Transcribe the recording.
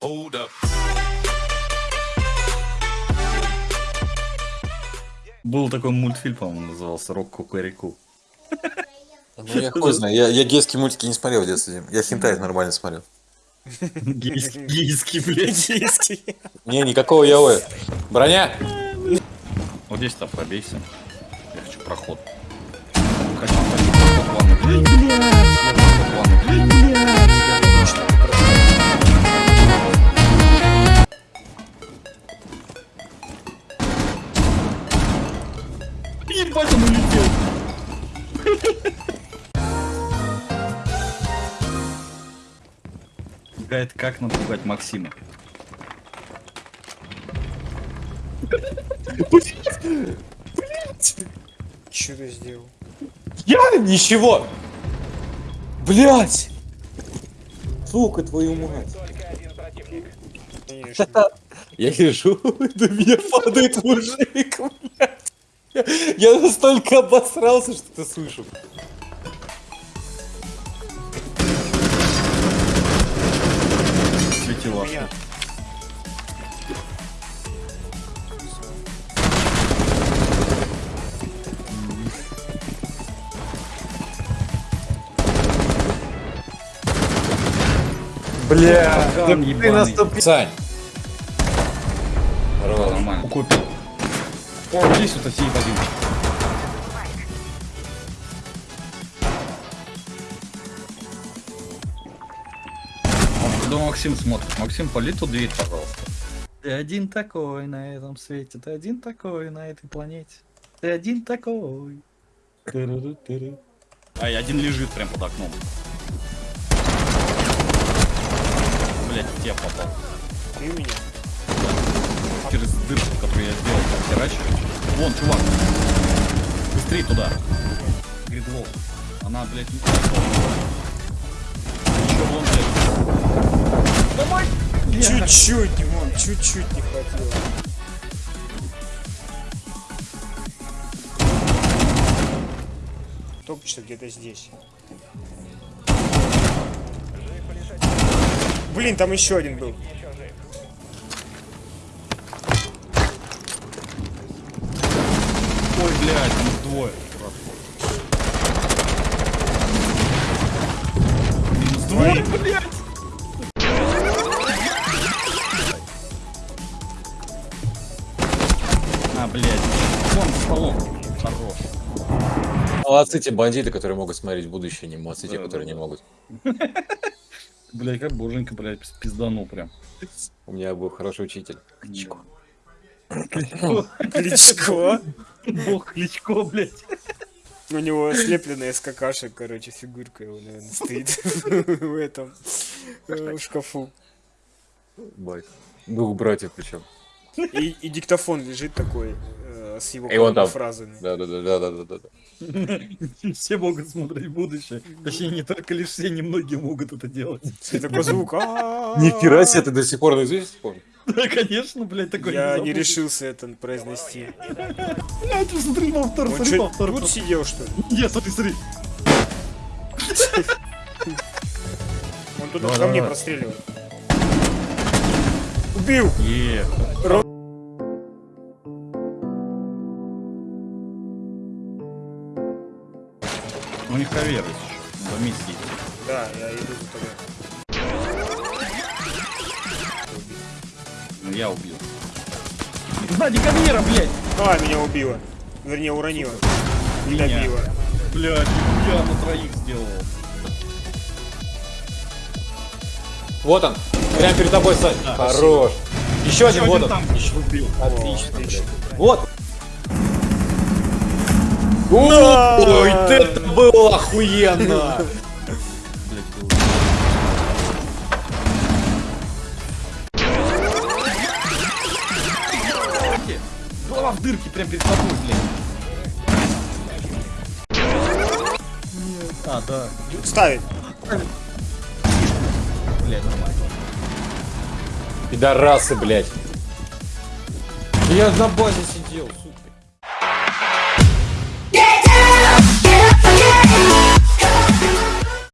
Hold up. Был такой мультфильм, по-моему, назывался «Рок Кукареку». Ну я хуй знаю, я, я гейские мультики не смотрел в детстве. Я хентай нормально смотрел. Гейский, гейский, блядь. Индийский. Не, никакого яоэ. Броня! Вот здесь там пробейся. Я хочу проход. Хочу проход. Блядь. Ебать, он улетел. Гайд, как напугать Максима? Что ты сделал? Я ничего! Блять! Сука, твою мать! Я лежу, на меня падает мужик. Я настолько обосрался, что ты слышу. Светила. Бля, ты наступил. Сань. Хорош. Нормально. Купил. О, здесь вот один. Он туда Максим смотрит. Максим, поли ту дверь, пожалуйста. Ты один такой на этом свете, ты один такой на этой планете. Ты один такой. А, и один лежит прям под окном. Блять, в тебя попал. Ты у через дырку, которую я сделал, там херачиваю. Вон, чувак. Быстрее туда. Говорит, волк. Она, блядь, не Еще вон, блядь. Давай! Чуть-чуть, Димон, чуть-чуть не хватило. Топчется где-то здесь. Блин, там еще один был. Ой, блядь, их Минус двое, блядь. А, блядь. Вон, столом. Хорош. Молодцы те бандиты, которые могут смотреть в будущее, не молодцы те, Да, которые да, не да. могут. Блядь, как боженька, блядь, пизданул прям. У меня был хороший учитель. Кличко. Кличко. Бог Кличко, блядь. У него слепленная из какашек, короче, фигурка его, наверное, стоит в этом, э, шкафу. Бать. Двух братьев причем. И, и диктофон лежит такой э, с его И там. фразами. Да, да, да, да, да, да, да. Все могут смотреть в будущее. Точнее, не только лишь все, немногие могут это делать. И такой звук. «А-а-а». Нихера себе, ты до сих пор наизусть помнишь? Да, конечно, блядь, такой Я не забыл. решился это произнести. Блядь, смотри, повтор, смотри, повтор. тут сидел, что ли? Нет, смотри, смотри. Он тут Да, ко мне простреливает. Убил! Е. У них есть еще. Миссии. Да, я иду за тобой. Ну, я убил. Сзади кавера, блядь! А, меня убило. Вернее, уронило. Не Меня. добило. Блядь, я на троих сделал. Вот он, прямо перед тобой, Сань. Да, Хорош. Еще один, Еще вот один он. там еще убил. Отлично, отлично. блядь. Вот. Ой, это было охуенно! Дырке прям перед тобой, блядь. А, да. Ставит. Блядь, нормально. Пидорасы, блядь. Я на базе сидел, сука.